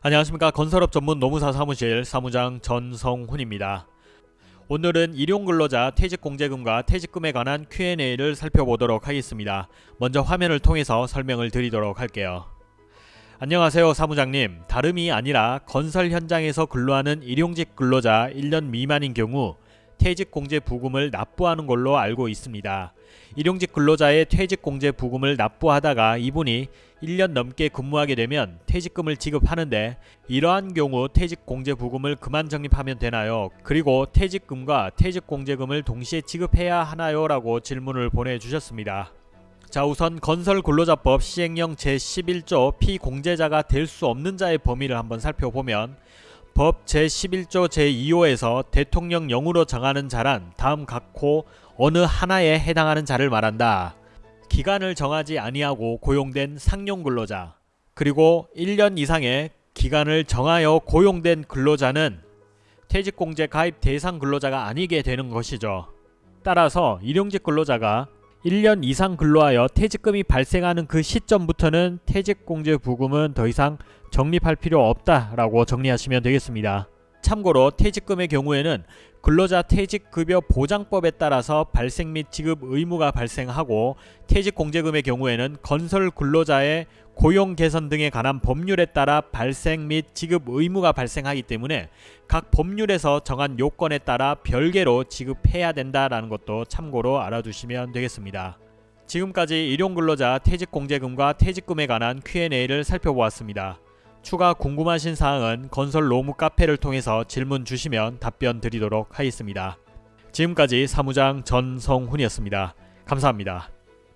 안녕하십니까 건설업 전문 노무사 사무실 사무장 전성훈입니다. 오늘은 일용근로자 퇴직공제금과 퇴직금에 관한 Q&A를 살펴보도록 하겠습니다. 먼저 화면을 통해서 설명을 드리도록 할게요. 안녕하세요 사무장님 다름이 아니라 건설 현장에서 근로하는 일용직 근로자 1년 미만인 경우 퇴직공제 부금을 납부하는 걸로 알고 있습니다. 일용직 근로자의 퇴직공제 부금을 납부하다가 이분이 1년 넘게 근무하게 되면 퇴직금을 지급하는데 이러한 경우 퇴직공제 부금을 그만 적립하면 되나요? 그리고 퇴직금과 퇴직공제금을 동시에 지급해야 하나요? 라고 질문을 보내주셨습니다. 자 우선 건설근로자법 시행령 제11조 피공제자가 될 수 없는 자의 범위를 한번 살펴보면 법 제11조 제2호에서 대통령령으로 정하는 자란 다음 각호 어느 하나에 해당하는 자를 말한다. 기간을 정하지 아니하고 고용된 상용 근로자 그리고 1년 이상의 기간을 정하여 고용된 근로자는 퇴직공제 가입 대상 근로자가 아니게 되는 것이죠. 따라서 일용직 근로자가 1년 이상 근로하여 퇴직금이 발생하는 그 시점부터는 퇴직공제 부금은 더 이상 적립할 필요 없다라고 정리하시면 되겠습니다. 참고로 퇴직금의 경우에는 근로자 퇴직급여 보장법에 따라서 발생 및 지급 의무가 발생하고 퇴직공제금의 경우에는 건설 근로자의 고용 개선 등에 관한 법률에 따라 발생 및 지급 의무가 발생하기 때문에 각 법률에서 정한 요건에 따라 별개로 지급해야 된다라는 것도 참고로 알아두시면 되겠습니다. 지금까지 일용근로자 퇴직공제금과 퇴직금에 관한 Q&A를 살펴보았습니다. 추가 궁금하신 사항은 건설 로무 카페를 통해서 질문 주시면 답변 드리도록 하겠습니다. 지금까지 사무장 전성훈이었습니다. 감사합니다.